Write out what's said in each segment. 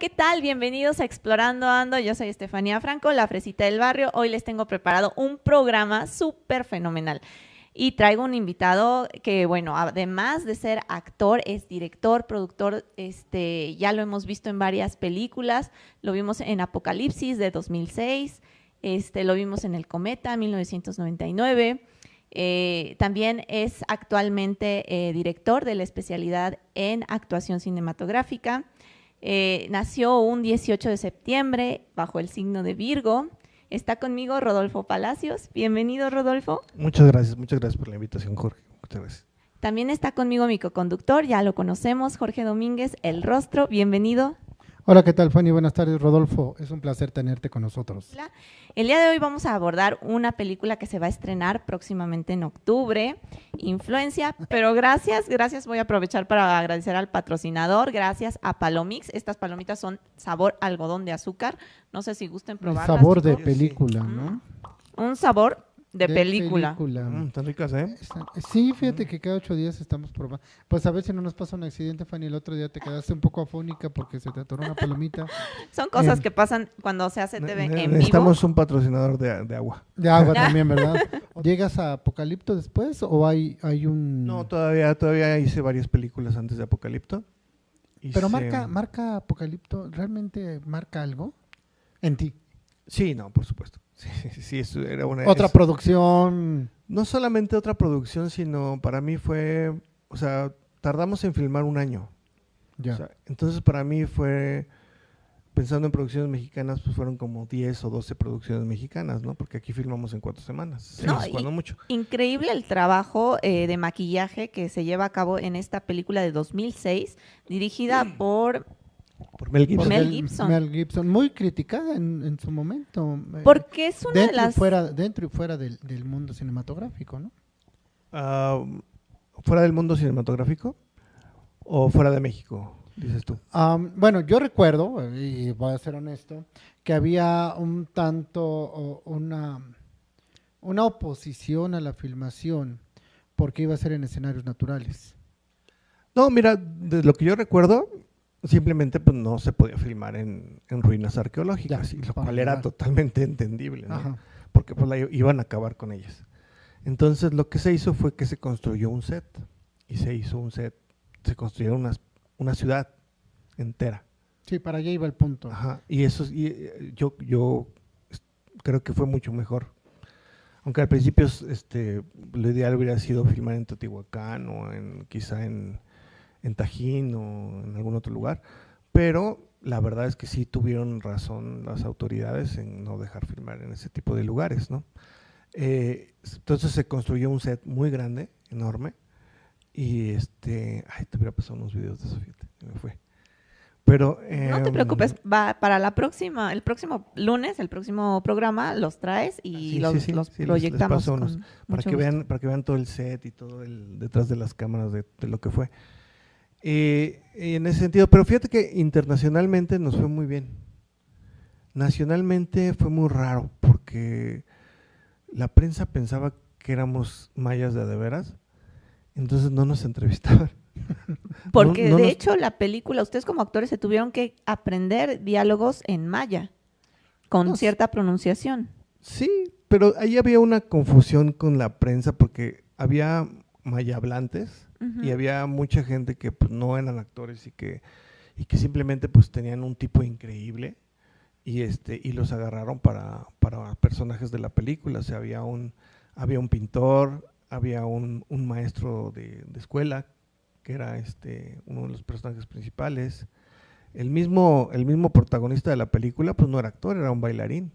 ¿qué tal? Bienvenidos a Explorando Ando. Yo soy Estefanía Franco, la fresita del barrio. Hoy les tengo preparado un programa súper fenomenal. Y traigo un invitado que, bueno, además de ser actor, es director, productor, este, ya lo hemos visto en varias películas, lo vimos en Apocalipsis de 2006, este, lo vimos en El Cometa 1999, eh, también es actualmente eh, director de la especialidad en actuación cinematográfica. Eh, nació un 18 de septiembre bajo el signo de Virgo. Está conmigo Rodolfo Palacios. Bienvenido, Rodolfo. Muchas gracias, muchas gracias por la invitación, Jorge. Muchas gracias. También está conmigo mi co-conductor, ya lo conocemos, Jorge Domínguez, El Rostro. Bienvenido. Hola, ¿qué tal, Fanny? Buenas tardes, Rodolfo. Es un placer tenerte con nosotros. El día de hoy vamos a abordar una película que se va a estrenar próximamente en octubre, Influencia, pero gracias, gracias, voy a aprovechar para agradecer al patrocinador, gracias a Palomix. Estas palomitas son sabor algodón de azúcar, no sé si gusten probarlas. sabor de película, ¿no? Un sabor de, película. Mm, están ricas, ¿eh? Sí, fíjate que cada ocho días estamos probando. Pues a ver si no nos pasa un accidente, Fanny. El otro día te quedaste un poco afónica porque se te atoró una palomita. Son cosas em, que pasan cuando se hace TV en vivo. Necesitamos un patrocinador de, agua. De agua también, ¿verdad? ¿Llegas a Apocalipto después o hay, hay un...? No, todavía, todavía hice varias películas antes de Apocalipto. Pero marca, marca Apocalipto, ¿realmente marca algo en ti? Sí, no, por supuesto. Sí, sí, era una... Otra producción. No solamente otra producción, sino para mí fue, o sea, tardamos en filmar un año. Ya. entonces para mí fue, pensando en producciones mexicanas, pues fueron como 10 o 12 producciones mexicanas, ¿no? Porque aquí filmamos en cuatro semanas. No, cuando mucho. Increíble el trabajo eh, de maquillaje que se lleva a cabo en esta película de 2006, dirigida por por Mel Gibson. Mel Gibson. muy criticada en, su momento. Eh, Porque es una dentro de las... Y fuera, dentro y fuera del, mundo cinematográfico, ¿no? Ah, ¿Fuera del mundo cinematográfico o fuera de México, dices tú? Bueno, yo recuerdo, y voy a ser honesto, que había un tanto, una, una oposición a la filmación porque iba a ser en escenarios naturales. No, mira, de lo que yo recuerdo, simplemente pues no se podía filmar en, ruinas arqueológicas, lo cual era totalmente entendible, porque pues iban a acabar con ellas. Entonces lo que se hizo fue que se construyó un set, y se hizo un set, se construyó una, una ciudad entera. Sí, para allá iba el punto. y eso y, eh, yo, yo creo que fue mucho mejor. Aunque al principio este, lo ideal hubiera sido filmar en Teotihuacán o en, quizá en, en Tajín o en algún otro lugar, pero la verdad es que sí tuvieron razón las autoridades en no dejar filmar en ese tipo de lugares, ¿no? Eh, entonces se construyó un set muy grande, enorme, y este, ay, te hubiera pasado unos videos de eso, fíjate, me fue. Pero, no te em, preocupes, va para la próxima, el próximo lunes, el próximo programa, los traes y los, proyectamos. para que vean, para que vean todo el set y todo el detrás de las cámaras de lo que fue. Eh, en ese sentido, pero fíjate que internacionalmente nos fue muy bien. Nacionalmente fue muy raro porque la prensa pensaba que éramos mayas de veras, entonces no nos entrevistaban. Porque de hecho la película, ustedes como actores se tuvieron que aprender diálogos en maya, con cierta pronunciación. Sí, pero ahí había una confusión con la prensa porque había maya hablantes y había mucha gente que pues, no eran actores y que, y que simplemente pues tenían un tipo increíble y este y los agarraron para, para personajes de la película. O había un, había un pintor, había un, un maestro de, de, escuela que era este uno de los personajes principales. El mismo, el mismo protagonista de la película pues no era actor, era un bailarín.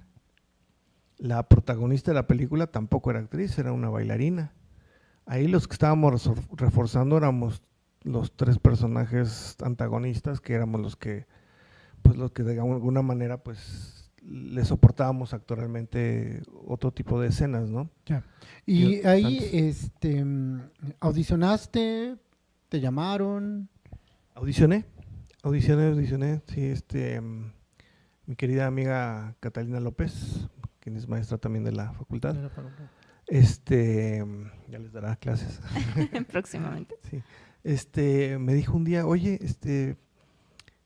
La protagonista de la película tampoco era actriz, era una bailarina. Ahí los que estábamos reforzando éramos los tres personajes antagonistas, que éramos los que, pues los que de alguna manera, pues le soportábamos actualmente otro tipo de escenas, ¿no? Ya. Y ahí, este, audicionaste, te llamaron. Audicioné, audicioné, audicioné, sí, este, mi querida amiga Catalina López, quien es maestra también de la facultad. Este, ya les dará clases. Próximamente. Sí. Este, me dijo un día, oye, este,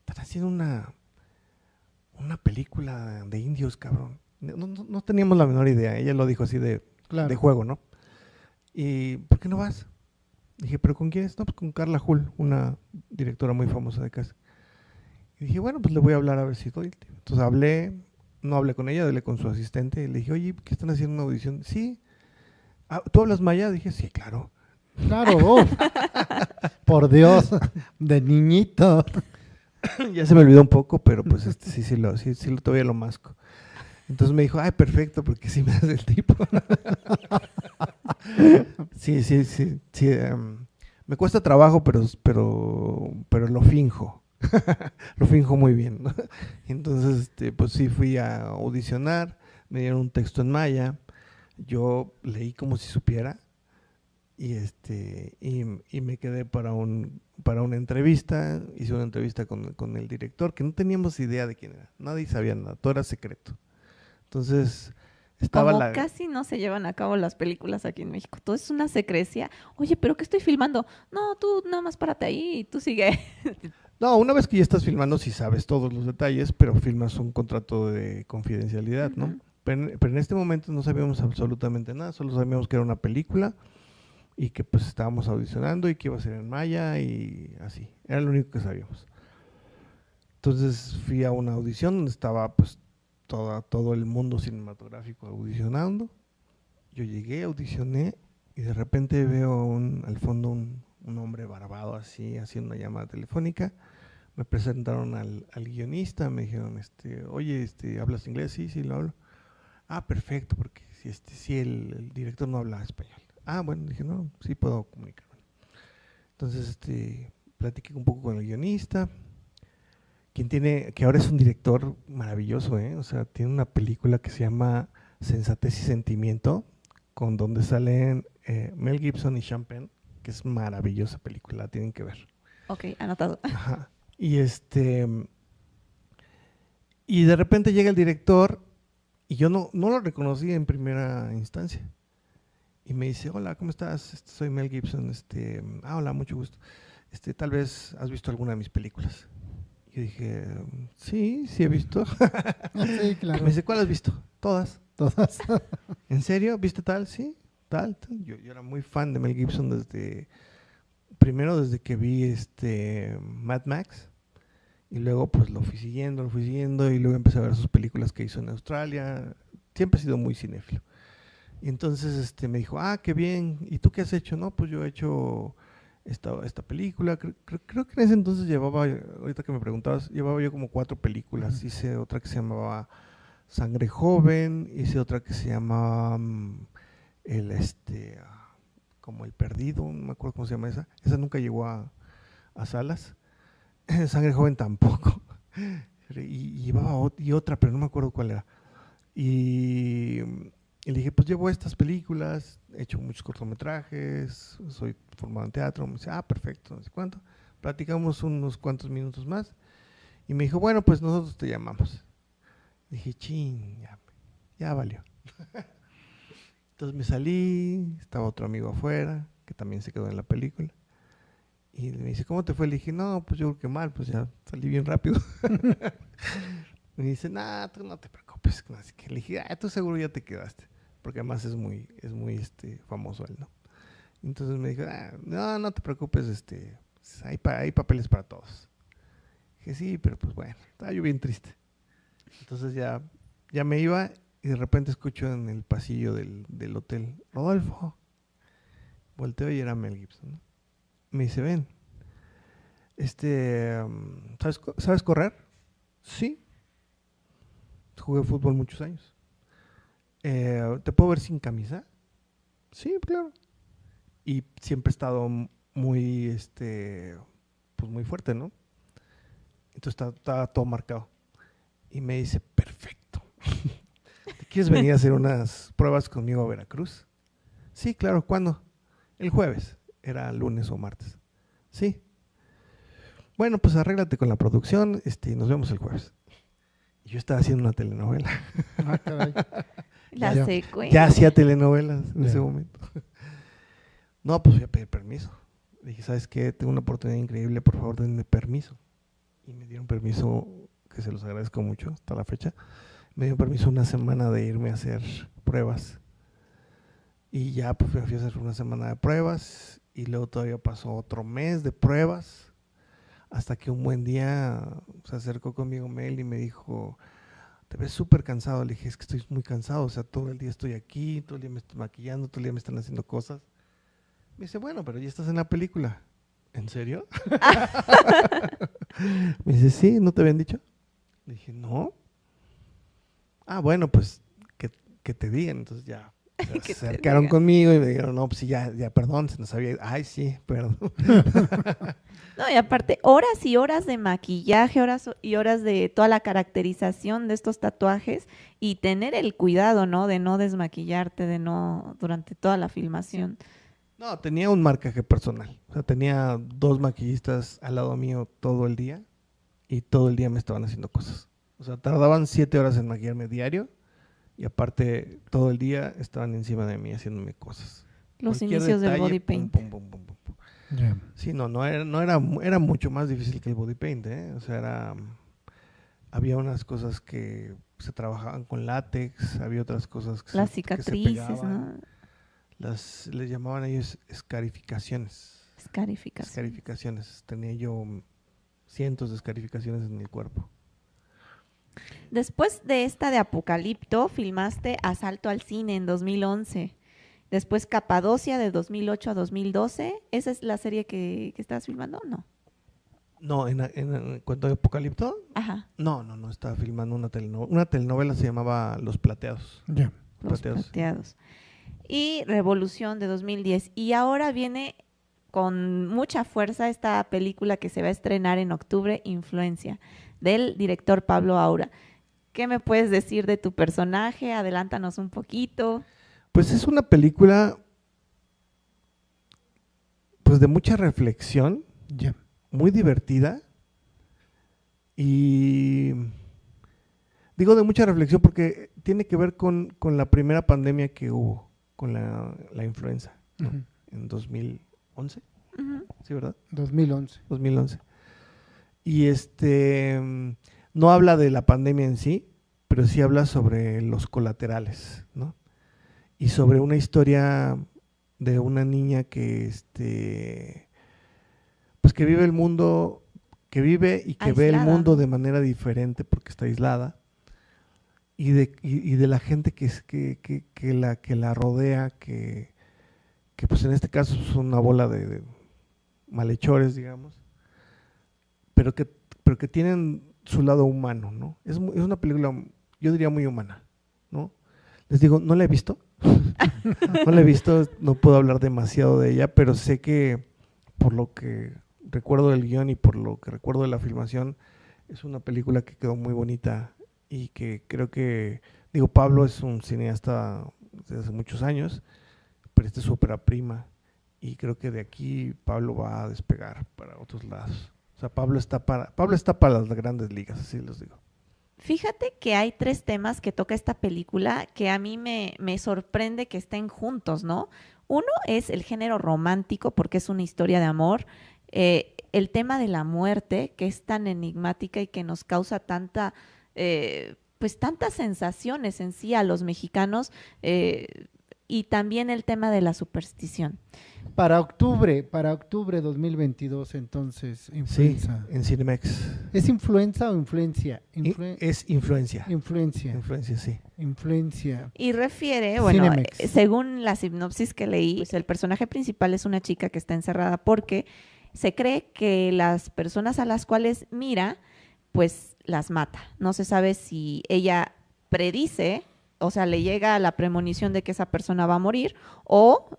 están haciendo una, película de indios, cabrón. No, no- no teníamos la menor idea. Ella lo dijo así de, Claro. de juego, ¿no? ¿Y por qué no vas? Dije, ¿pero con quién es? No, pues con Carla Hull, una directora muy famosa de casa. Y dije, bueno, pues le voy a hablar a ver si doy. Entonces hablé, no hablé con ella, hablé con su asistente. Y le dije, oye, ¿qué están haciendo una audición? Sí. "Ah, ¿Tú hablas maya? Dije, sí, claro. Claro, uf. por Dios, de niñito. ya se me olvidó un poco, pero pues este, sí, sí, lo, sí, sí, lo- todavía lo masco. Entonces me dijo, ay, perfecto, porque sí me hace el tipo. sí, sí, sí, sí. em, me cuesta trabajo, pero, pero, pero lo finjo. lo finjo muy bien. ¿no? Entonces, este, pues sí fui a audicionar, me dieron un texto en maya, yo leí como si supiera y este y, y me quedé para un para una entrevista hice una entrevista con, con el director que no teníamos idea de quién era nadie sabía nada todo era secreto entonces estaba Como la casi no se llevan a cabo las películas aquí en México. Todo es una secrecía. Oye, ¿pero qué estoy filmando? No, tú nada más párate ahí y tú sigue. no una vez que ya estás filmando sí sabes todos los detalles pero firmas un contrato de confidencialidad no. Pero, pero en este momento no sabíamos absolutamente nada solo sabíamos que era una película y que pues estábamos audicionando y que iba a ser en maya y así era lo único que sabíamos Entonces fui a una audición donde estaba pues toda, todo el mundo cinematográfico audicionando. Yo llegué, audicioné y de repente veo un- al fondo un, un hombre barbado así haciendo una llamada telefónica. Me presentaron al, al guionista, me dijeron, este, oye, este, ¿hablas inglés? Sí, sí, lo hablo. Ah, perfecto, porque si, este, si el, el director no habla español. Ah, bueno, dije, no, sí puedo comunicarme. Entonces, este, platiqué un poco con el guionista, quien tiene, que ahora es un director maravilloso, ¿eh? O sea, tiene una película que se llama Sensatez y Sentimiento, con donde salen eh, Mel Gibson y Sean Penn, que es maravillosa película, la tienen que ver. ok, anotado. Ajá. Y este. Y de repente llega el director y yo no, no lo reconocí en primera instancia. Y me dice, hola, ¿cómo estás? Este, soy Mel Gibson. Este, ah, hola, mucho gusto. Este, tal vez has visto alguna de mis películas. Yo dije, sí, sí he visto. Sí, claro. Me dice, ¿cuál has visto? Todas. Todas. ¿En serio? ¿Viste tal? Sí, tal, tal. Yo, yo era muy fan de Mel Gibson desde, primero desde que vi este Mad Max y luego pues lo fui siguiendo, lo fui siguiendo y luego empecé a ver sus películas que hizo en Australia. Siempre he sido muy cinéfilo. Y entonces este, me dijo, ah, qué bien. ¿Y tú qué has hecho? No, pues yo he hecho esta, esta película. Creo, creo- creo que en ese entonces llevaba, ahorita que me preguntabas, llevaba yo como cuatro películas. Ujú. Hice otra que se llamaba Sangre Joven, hice otra que se llama mm, el este ah, como el perdido, no me acuerdo cómo se llama esa. Esa nunca llegó a, a salas. Sangre Joven tampoco. Y, llevaba otra, pero no me acuerdo cuál era. Y, y le dije, pues llevo estas películas, he hecho muchos cortometrajes, soy formado en teatro. Me dice, ah, perfecto, no sé cuánto. Platicamos unos cuantos minutos más. Y me dijo, bueno, pues nosotros te llamamos. Dije, ching, ya, ya valió. Entonces me salí, estaba otro amigo afuera, que también se quedó en la película. Y me dice, ¿cómo te fue? Le dije, no, pues yo creo que mal, pues ya salí bien rápido. me dice, nah, tú no te preocupes. Así que le dije, ah, tú seguro ya te quedaste. Porque además es muy, es muy este, famoso él, ¿no? Entonces me dijo, ah, no, no te preocupes, este, hay, pa- hay papeles para todos. Dije, sí, pero pues bueno, estaba yo bien triste. Entonces ya, ya me iba y de repente escucho en el pasillo del, del hotel, Rodolfo. Volteo y era Mel Gibson. ¿no? Me dice, ven, este, ¿sabes, ¿sabes correr? Sí. Jugué fútbol muchos años. "Eh, ¿Te puedo ver sin camisa? Sí, claro. Y siempre he estado muy, este, pues muy fuerte, ¿no? Entonces está todo marcado. Y me dice, perfecto. ¿Te quieres venir a hacer unas pruebas conmigo a Veracruz? Sí, claro, ¿cuándo? El jueves. Era lunes o martes. Sí. Bueno, pues arréglate con la producción este, nos vemos el jueves. Y yo estaba haciendo una telenovela. Ah, caray. La Ya. secuencia. Ya hacía telenovelas en ese momento. No, pues voy a pedir permiso. Dije, ¿sabes qué? Tengo una oportunidad increíble, por favor, denme permiso. Y me dieron permiso que se los agradezco mucho hasta la fecha, me dio permiso una semana de irme a hacer pruebas. Y ya pues fui a hacer una semana de pruebas y luego todavía pasó otro mes de pruebas hasta que un buen día se acercó conmigo Mel y me dijo, te ves súper cansado. Le dije, es que estoy muy cansado, o sea, todo el día estoy aquí, todo el día me estoy maquillando, todo el día me están haciendo cosas. Me dice, bueno, pero ya estás en la película. ¿En serio? me dice, sí, ¿no te habían dicho? Le dije, no. Ah, bueno, pues que, que te digan. Entonces ya se acercaron conmigo y me dijeron, no, pues sí, ya, ya, perdón, se nos había Ay, sí, perdón. no, y aparte, horas y horas de maquillaje, horas y horas de toda la caracterización de estos tatuajes y tener el cuidado, ¿no? De no desmaquillarte, de no, durante toda la filmación. No, tenía un marcaje personal. O sea, tenía dos maquillistas al lado mío todo el día y todo el día me estaban haciendo cosas. O sea, tardaban siete horas en maquillarme diario y aparte todo el día estaban encima de mí haciéndome cosas. Los inicios del body paint. Sí, no, no era, no era, era mucho más difícil que el body paint, ¿eh? O sea, era, había unas cosas que se trabajaban con látex, había otras cosas que Las cicatrices, ¿no? Las, les llamaban ellos escarificaciones. Escarificaciones. Escarificaciones. Tenía yo cientos de escarificaciones en mi cuerpo. Después de esta de Apocalipto, filmaste Asalto al Cine en 2011. Después Capadocia de 2008 a 2012. ¿Esa es la serie que, que estabas filmando o no? No, en, en, cuanto a Apocalipto, Ajá. no, no, no, estaba filmando una telenovela. Una telenovela se llamaba Los Plateados. Ya. Los Plateados. Y Revolución de 2010. Y ahora viene con mucha fuerza esta película que se va a estrenar en octubre, Influencia del director Pablo Aura. ¿Qué me puedes decir de tu personaje? Adelántanos un poquito. Pues es una película pues de mucha reflexión, muy divertida y digo de mucha reflexión porque tiene que ver con, la primera pandemia que hubo, con la, influenza, en 2011. ¿Sí, verdad? 2011. 2011. Y este no habla de la pandemia en sí, pero sí habla sobre los colaterales, ¿no? Y sobre una historia de una niña que este pues que vive el mundo, que vive y que ve el mundo de manera diferente porque está aislada. Y de, y, de la gente que, que, que, la, que la rodea, que, que pues en este caso es una bola de malhechores, digamos, pero que, pero que tienen su lado humano, ¿no? Es, es una película, yo diría, muy humana, ¿no? Les digo, no la he visto, no la he visto, no puedo hablar demasiado de ella, pero sé que por lo que recuerdo del guion y por lo que recuerdo de la filmación, es una película que quedó muy bonita y que creo que, digo, Pablo es un cineasta desde hace muchos años, pero esta es su ópera prima y creo que de aquí Pablo va a despegar para otros lados. O sea, Pablo está para, Pablo está para las grandes ligas, así les digo. Fíjate que hay tres temas que toca esta película que a mí me, me, sorprende que estén juntos, ¿no? Uno es el género romántico, porque es una historia de amor. Eh, el tema de la muerte, que es tan enigmática y que nos causa tanta, eh, pues tantas sensaciones en sí a los mexicanos. Eh, y también el tema de la superstición. Para octubre, para octubre 2022, entonces, influenza. Sí, en Cinemex. ¿Es influenza o influencia? es influencia. Influencia. Influencia, sí. Influencia. Y refiere, bueno, eh, según la sinopsis que leí, pues el personaje principal es una chica que está encerrada porque se cree que las personas a las cuales mira, pues las mata. No se sabe si ella predice, o sea, le llega la premonición de que esa persona va a morir o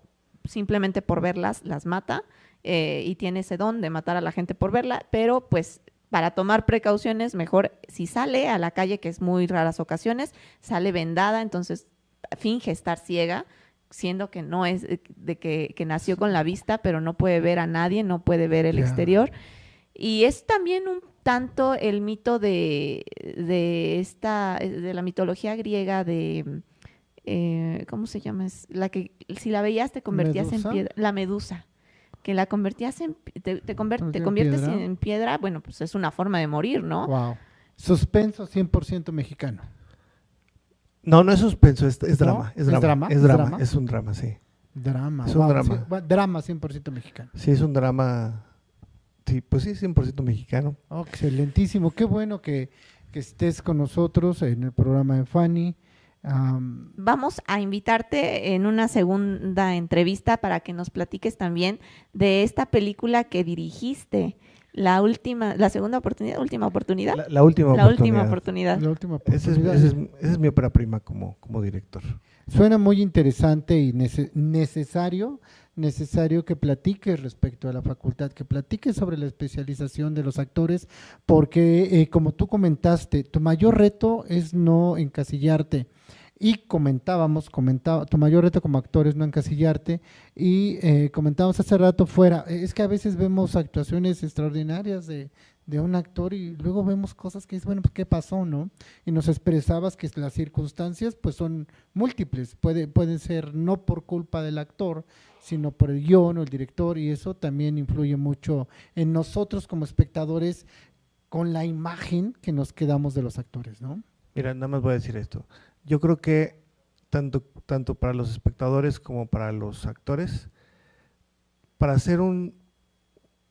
simplemente por verlas las mata eh, y tiene ese don de matar a la gente por verla, pero pues para tomar precauciones, mejor si sale a la calle, que es muy raras ocasiones, sale vendada, entonces finge estar ciega, siendo que no es de que, nació con la vista, pero no puede ver a nadie, no puede ver el exterior. Y es también un tanto el mito de, de esta, de la mitología griega de eh, ¿cómo se llama? Es la que si la veías te convertías en piedra, la medusa, que la convertías en, te, te, conviertes en piedra, bueno, pues es una forma de morir, ¿no? Suspenso 100% mexicano. No, no es suspenso, es, es drama. ¿No? Es ¿Es drama. drama? Es ¿Es drama. Es un drama, sí. Drama. Es un wow, drama. sí, drama 100% mexicano. Sí, es un drama. Sí, pues sí, 100% mexicano. Oh, excelentísimo. Qué bueno que, que estés con nosotros en el programa de Fanny. Am, Vamos a invitarte en una segunda entrevista para que nos platiques también de esta película que dirigiste, la última, la segunda oportunidad, última oportunidad, La, la última la oportunidad. última oportunidad. la última Esa es, oportunidad. esa es- esa es mi ópera prima como, como director. Suena muy interesante y nece- necesario, necesario que platiques respecto a la facultad, que platiques sobre la especialización de los actores, porque eh, como tú comentaste, tu mayor reto es no encasillarte. Y comentábamos, comentaba, tu mayor reto como actor es no encasillarte. Y eh, comentábamos hace rato fuera, es que a veces vemos actuaciones extraordinarias de, de un actor y luego vemos cosas que es bueno, pues qué pasó, ¿no? Y nos expresabas que las circunstancias pues son múltiples, puede, pueden ser no por culpa del actor, sino por el guion o el director y eso también influye mucho en nosotros como espectadores con la imagen que nos quedamos de los actores, ¿no? Mira, nada más voy a decir esto. Yo creo que tanto, tanto para los espectadores como para los actores, para hacer un,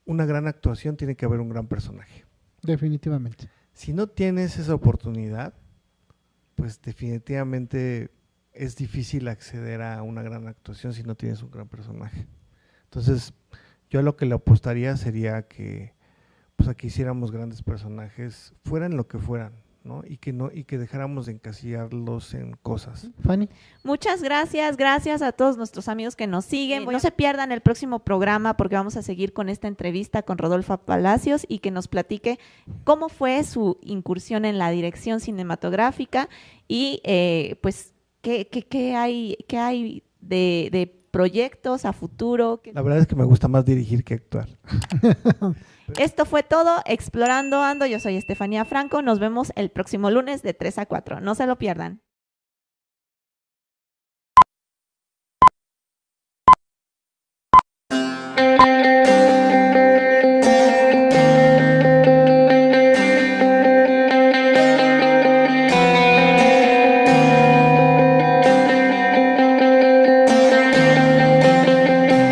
una gran actuación tiene que haber un gran personaje. Definitivamente. Si no tienes esa oportunidad, pues definitivamente es difícil acceder a una gran actuación si no tienes un gran personaje. Entonces, yo a lo que le apostaría sería que pues aquí hiciéramos grandes personajes, fueran lo que fueran, ¿no? Y que no y que dejáramos de encasillarlos en cosas. Fanny. Muchas gracias, gracias a todos nuestros amigos que nos siguen. No se pierdan el próximo programa porque vamos a seguir con esta entrevista con Rodolfo Palacios y que nos platique cómo fue su incursión en la dirección cinematográfica y eh, pues qué, qué- qué hay, qué hay de, de proyectos a futuro. que- La verdad es que me gusta más dirigir que actuar. Esto fue todo, Explorando Ando. Yo soy Estefanía Franco. Nos vemos el próximo lunes de 3 a 4. No se lo pierdan.